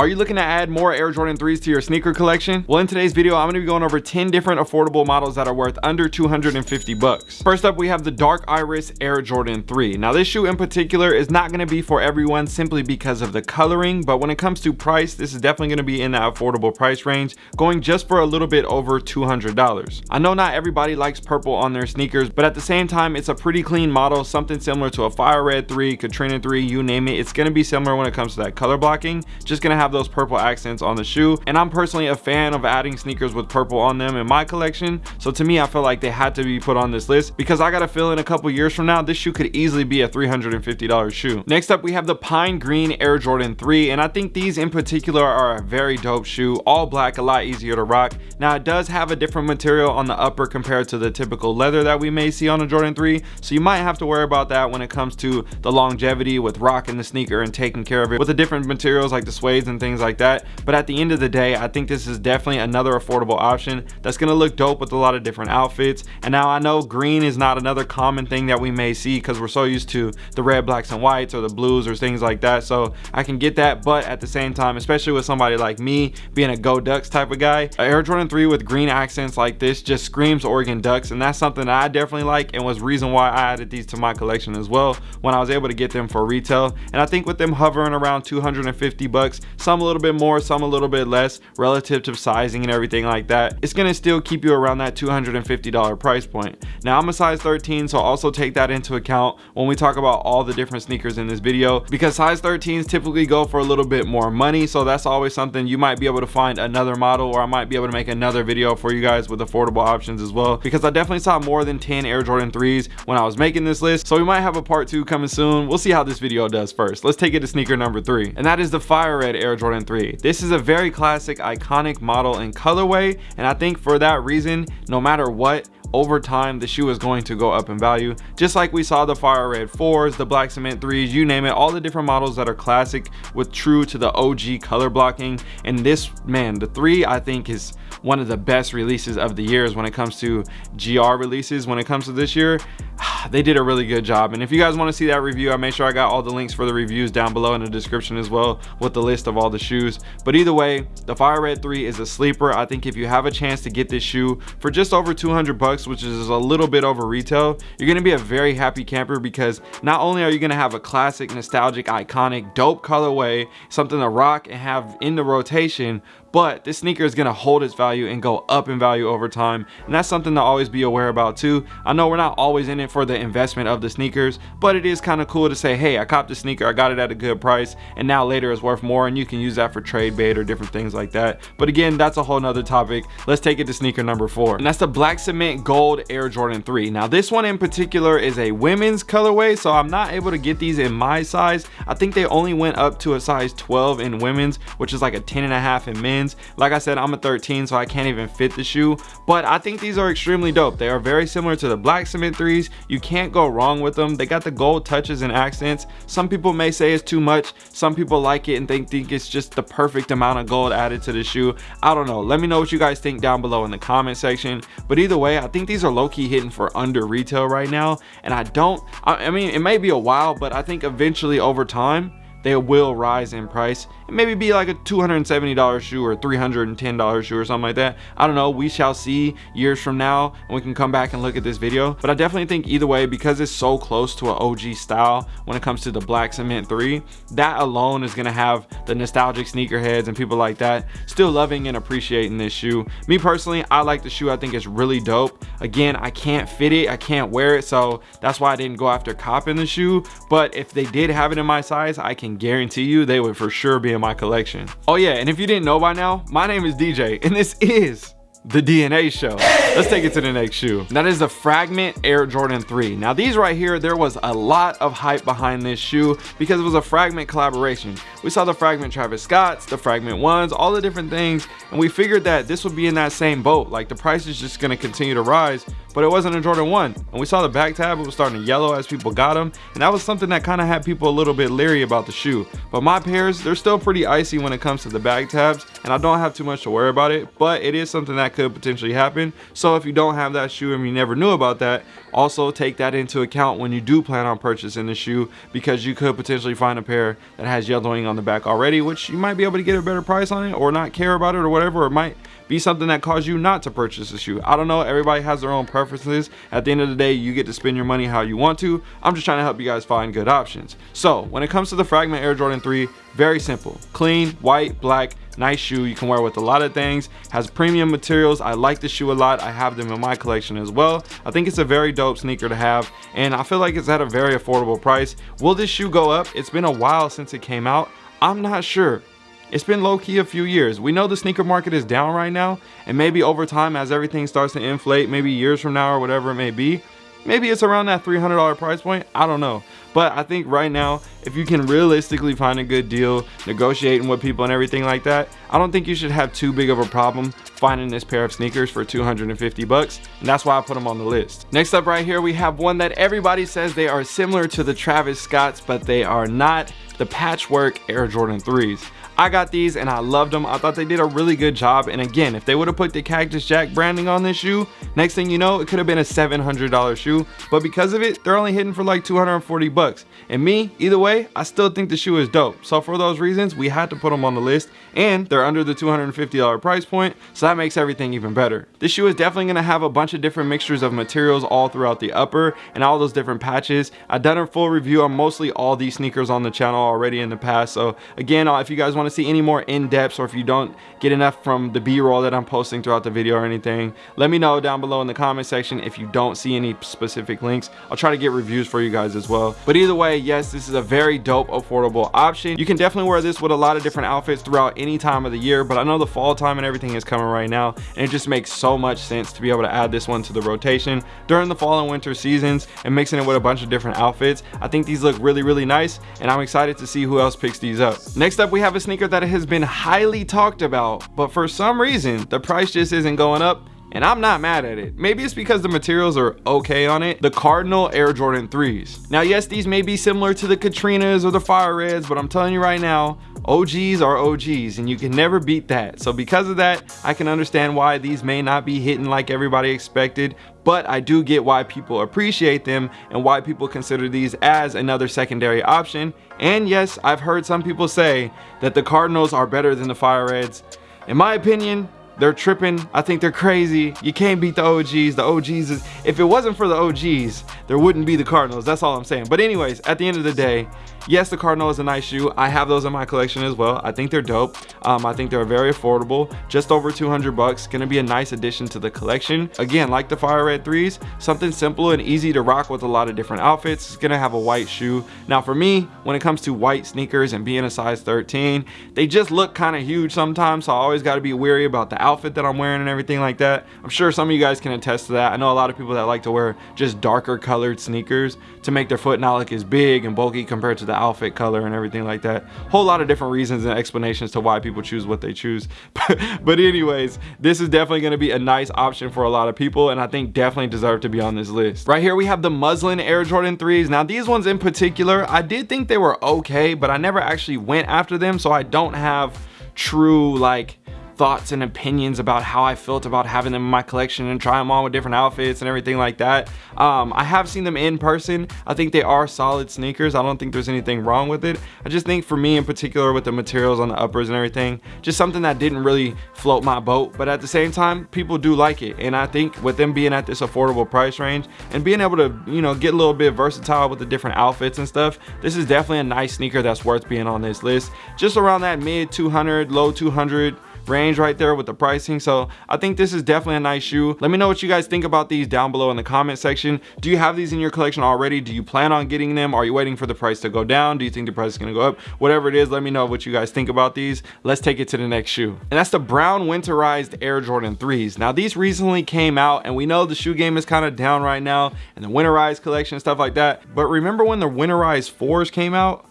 Are you looking to add more Air Jordan 3s to your sneaker collection? Well, in today's video, I'm gonna be going over 10 different affordable models that are worth under 250 bucks. First up, we have the Dark Iris Air Jordan 3. Now, this shoe in particular is not gonna be for everyone simply because of the coloring, but when it comes to price, this is definitely gonna be in that affordable price range, going just for a little bit over $200. I know not everybody likes purple on their sneakers, but at the same time, it's a pretty clean model, something similar to a Fire Red 3, Katrina 3, you name it. It's gonna be similar when it comes to that color blocking, just gonna have have those purple accents on the shoe and i'm personally a fan of adding sneakers with purple on them in my collection. So to me i feel like they had to be put on this list because i got a feel in a couple years from now this shoe could easily be a 350 dollars shoe. Next up we have the pine green air jordan 3 and i think these in particular are a very dope shoe all black a lot easier to rock. Now it does have a different material on the upper compared to the typical leather that we may see on a jordan 3 so you might have to worry about that when it comes to the longevity with rocking the sneaker and taking care of it with the different materials like the suede and things like that. But at the end of the day i think this is definitely another affordable option that's going to look dope with a lot of different outfits. And now i know green is not another common thing that we may see because we're so used to the red blacks and whites or the blues or things like that. So i can get that but at the same time especially with somebody like me being a go ducks type of guy air jordan 3 with green accents like this just screams oregon ducks and that's something that i definitely like and was reason why i added these to my collection as well when i was able to get them for retail. And i think with them hovering around 250 bucks some a little bit more some a little bit less relative to sizing and everything like that it's gonna still keep you around that 250 dollar price point. Now i'm a size 13 so also take that into account when we talk about all the different sneakers in this video because size 13s typically go for a little bit more money so that's always something you might be able to find another model or i might be able to make another video for you guys with affordable options as well because i definitely saw more than 10 air jordan 3s when i was making this list so we might have a part two coming soon. We'll see how this video does first. Let's take it to sneaker number three and that is the fire red air jordan 3 this is a very classic iconic model and colorway and i think for that reason no matter what over time the shoe is going to go up in value. Just like we saw the fire red fours the black cement threes you name it all the different models that are classic with true to the og color blocking. And this man the three i think is one of the best releases of the years when it comes to gr releases when it comes to this year they did a really good job. And if you guys want to see that review i made sure i got all the links for the reviews down below in the description as well with the list of all the shoes. But either way the fire red 3 is a sleeper. I think if you have a chance to get this shoe for just over 200 bucks which is a little bit over retail you're going to be a very happy camper because not only are you going to have a classic nostalgic iconic dope colorway something to rock and have in the rotation but this sneaker is going to hold its value and go up in value over time and that's something to always be aware about too. I know we're not always in it for the investment of the sneakers but it is kind of cool to say hey i copped a sneaker i got it at a good price and now later it's worth more and you can use that for trade bait or different things like that. But again that's a whole nother topic. Let's take it to sneaker number four and that's the black cement gold air jordan 3 now this one in particular is a women's colorway so i'm not able to get these in my size. I think they only went up to a size 12 in women's which is like a 10 and a half in men's like i said i'm a 13 so i can't even fit the shoe. But i think these are extremely dope. They are very similar to the black cement threes. You can't go wrong with them. They got the gold touches and accents. Some people may say it's too much. Some people like it and think think it's just the perfect amount of gold added to the shoe. I don't know. Let me know what you guys think down below in the comment section. But either way i think these are low-key hitting for under retail right now. And i don't I, I mean it may be a while but i think eventually over time they will rise in price maybe be like a $270 shoe or $310 shoe or something like that. I don't know. We shall see years from now and we can come back and look at this video. But i definitely think either way because it's so close to an og style when it comes to the black cement 3 that alone is going to have the nostalgic sneakerheads and people like that still loving and appreciating this shoe. Me personally i like the shoe. I think it's really dope. Again i can't fit it. I can't wear it. So that's why i didn't go after copping the shoe. But if they did have it in my size i can guarantee you they would for sure be in my collection. Oh yeah, and if you didn't know by now, my name is DJ and this is the DNA show. Let's take it to the next shoe. That is the Fragment Air Jordan 3. Now these right here, there was a lot of hype behind this shoe because it was a Fragment collaboration. We saw the Fragment Travis Scotts, the Fragment ones, all the different things, and we figured that this would be in that same boat. Like the price is just gonna continue to rise, but it wasn't a Jordan 1. And we saw the back tab, it was starting to yellow as people got them, and that was something that kind of had people a little bit leery about the shoe. But my pairs, they're still pretty icy when it comes to the back tabs, and I don't have too much to worry about it, but it is something that could potentially happen. So if you don't have that shoe and you never knew about that, also take that into account when you do plan on purchasing the shoe because you could potentially find a pair that has yellowing on the back already, which you might be able to get a better price on it or not care about it or whatever. It might be something that caused you not to purchase the shoe. I don't know. Everybody has their own preferences. At the end of the day, you get to spend your money how you want to. I'm just trying to help you guys find good options. So when it comes to the Fragment Air Jordan 3, very simple. Clean, white, black, nice shoe. You can wear with a lot of things. Has premium materials. I like the shoe a lot. I have them in my collection as well. I think it's a very dope sneaker to have and i feel like it's at a very affordable price. Will this shoe go up? It's been a while since it came out. I'm not sure. It's been low-key a few years. We know the sneaker market is down right now, and maybe over time as everything starts to inflate, maybe years from now or whatever it may be, maybe it's around that $300 price point. I don't know. But I think right now, if you can realistically find a good deal, negotiating with people and everything like that, I don't think you should have too big of a problem finding this pair of sneakers for 250 bucks. And that's why I put them on the list. Next up right here, we have one that everybody says they are similar to the Travis Scotts, but they are not the patchwork Air Jordan 3s. I got these and I loved them. I thought they did a really good job. And again, if they would have put the Cactus Jack branding on this shoe, next thing you know, it could have been a $700 shoe. But because of it, they're only hitting for like 240 bucks. And me, either way, I still think the shoe is dope. So for those reasons, we had to put them on the list. And they're under the $250 price point, so that makes everything even better. This shoe is definitely gonna have a bunch of different mixtures of materials all throughout the upper and all those different patches. I've done a full review on mostly all these sneakers on the channel already in the past. So again, uh, if you guys wanna see any more in-depth or if you don't get enough from the b-roll that i'm posting throughout the video or anything let me know down below in the comment section if you don't see any specific links. I'll try to get reviews for you guys as well. But either way yes this is a very dope affordable option. You can definitely wear this with a lot of different outfits throughout any time of the year but i know the fall time and everything is coming right now and it just makes so much sense to be able to add this one to the rotation during the fall and winter seasons and mixing it with a bunch of different outfits. I think these look really really nice and i'm excited to see who else picks these up. Next up we have a sneaker that has been highly talked about, but for some reason, the price just isn't going up and I'm not mad at it. Maybe it's because the materials are okay on it. The Cardinal Air Jordan 3s. Now, yes, these may be similar to the Katrinas or the Fire Reds, but I'm telling you right now, OGs are OGs and you can never beat that. So because of that, I can understand why these may not be hitting like everybody expected, but I do get why people appreciate them and why people consider these as another secondary option. And yes, I've heard some people say that the Cardinals are better than the Fire Reds. In my opinion, they're tripping. I think they're crazy. You can't beat the OGs. The OGs is, if it wasn't for the OGs, there wouldn't be the Cardinals. That's all I'm saying. But anyways, at the end of the day, yes, the Cardinal is a nice shoe. I have those in my collection as well. I think they're dope. Um, I think they're very affordable, just over 200 bucks. Gonna be a nice addition to the collection. Again, like the Fire Red 3s, something simple and easy to rock with a lot of different outfits. It's gonna have a white shoe. Now for me, when it comes to white sneakers and being a size 13, they just look kind of huge sometimes. So I always gotta be wary about the outfit that I'm wearing and everything like that. I'm sure some of you guys can attest to that. I know a lot of people that like to wear just darker colored sneakers to make their foot not look as big and bulky compared to the outfit color and everything like that. Whole lot of different reasons and explanations to why people choose what they choose. but anyways, this is definitely gonna be a nice option for a lot of people and I think definitely deserve to be on this list. Right here we have the muslin Air Jordan 3s. Now these ones in particular, I did think they were okay, but I never actually went after them so I don't have true like thoughts and opinions about how I felt about having them in my collection and try them on with different outfits and everything like that. Um, I have seen them in person. I think they are solid sneakers. I don't think there's anything wrong with it. I just think for me in particular with the materials on the uppers and everything, just something that didn't really float my boat. But at the same time, people do like it. And I think with them being at this affordable price range and being able to, you know, get a little bit versatile with the different outfits and stuff, this is definitely a nice sneaker that's worth being on this list. Just around that mid 200, low 200 range right there with the pricing. So i think this is definitely a nice shoe. Let me know what you guys think about these down below in the comment section. Do you have these in your collection already? Do you plan on getting them? Are you waiting for the price to go down? Do you think the price is going to go up? Whatever it is let me know what you guys think about these. Let's take it to the next shoe. And that's the brown winterized air jordan 3s now these recently came out and we know the shoe game is kind of down right now and the winterized collection stuff like that. But remember when the winterized 4s came out?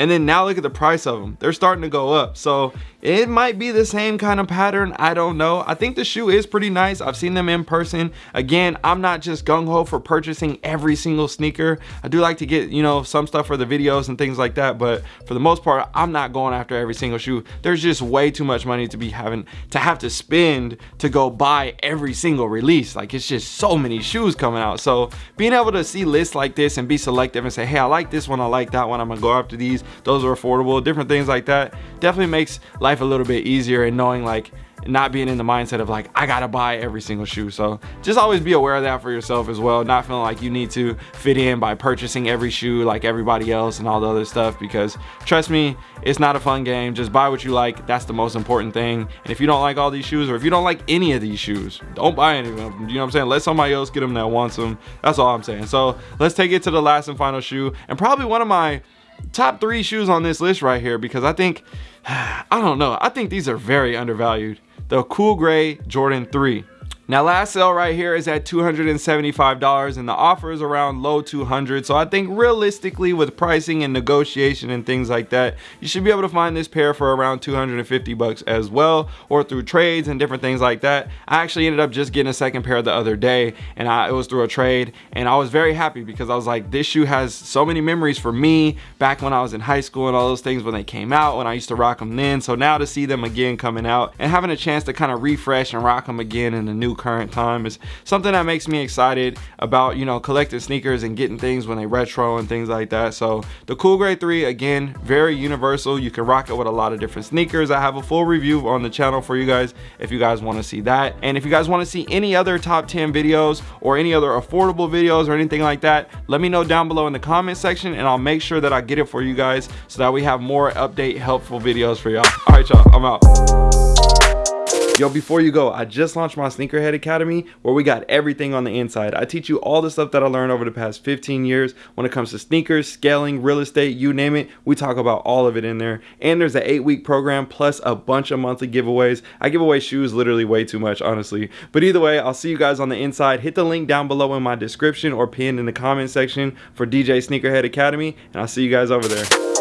And then now look at the price of them. They're starting to go up. So it might be the same kind of pattern i don't know. I think the shoe is pretty nice. I've seen them in person. Again i'm not just gung-ho for purchasing every single sneaker. I do like to get you know some stuff for the videos and things like that but for the most part i'm not going after every single shoe. There's just way too much money to be having to have to spend to go buy every single release. Like it's just so many shoes coming out. So being able to see lists like this and be selective and say hey i like this one i like that one i'm gonna go after these. Those are affordable different things like that definitely makes life a little bit easier and knowing like not being in the mindset of like I gotta buy every single shoe. So just always be aware of that for yourself as well. Not feeling like you need to fit in by purchasing every shoe like everybody else and all the other stuff because trust me it's not a fun game. Just buy what you like. That's the most important thing. And if you don't like all these shoes or if you don't like any of these shoes don't buy any of them. You know what I'm saying? Let somebody else get them that wants them. That's all I'm saying. So let's take it to the last and final shoe and probably one of my top three shoes on this list right here because I think I don't know I think these are very undervalued the Cool Gray Jordan 3. Now last sale right here is at $275 and the offer is around low 200. So I think realistically with pricing and negotiation and things like that, you should be able to find this pair for around 250 bucks as well or through trades and different things like that. I actually ended up just getting a second pair the other day and I, it was through a trade and I was very happy because I was like this shoe has so many memories for me back when I was in high school and all those things when they came out when I used to rock them then. So now to see them again coming out and having a chance to kind of refresh and rock them again in a new current time is something that makes me excited about you know collecting sneakers and getting things when they retro and things like that. So the cool gray 3 again very universal. You can rock it with a lot of different sneakers. I have a full review on the channel for you guys if you guys want to see that. And if you guys want to see any other top 10 videos or any other affordable videos or anything like that let me know down below in the comment section and i'll make sure that i get it for you guys so that we have more update helpful videos for y'all. All right y'all i'm out Yo, before you go, I just launched my Sneakerhead Academy where we got everything on the inside. I teach you all the stuff that I learned over the past 15 years when it comes to sneakers, scaling, real estate, you name it. We talk about all of it in there. And there's an eight week program plus a bunch of monthly giveaways. I give away shoes literally way too much, honestly. But either way, I'll see you guys on the inside. Hit the link down below in my description or pinned in the comment section for DJ Sneakerhead Academy. And I'll see you guys over there.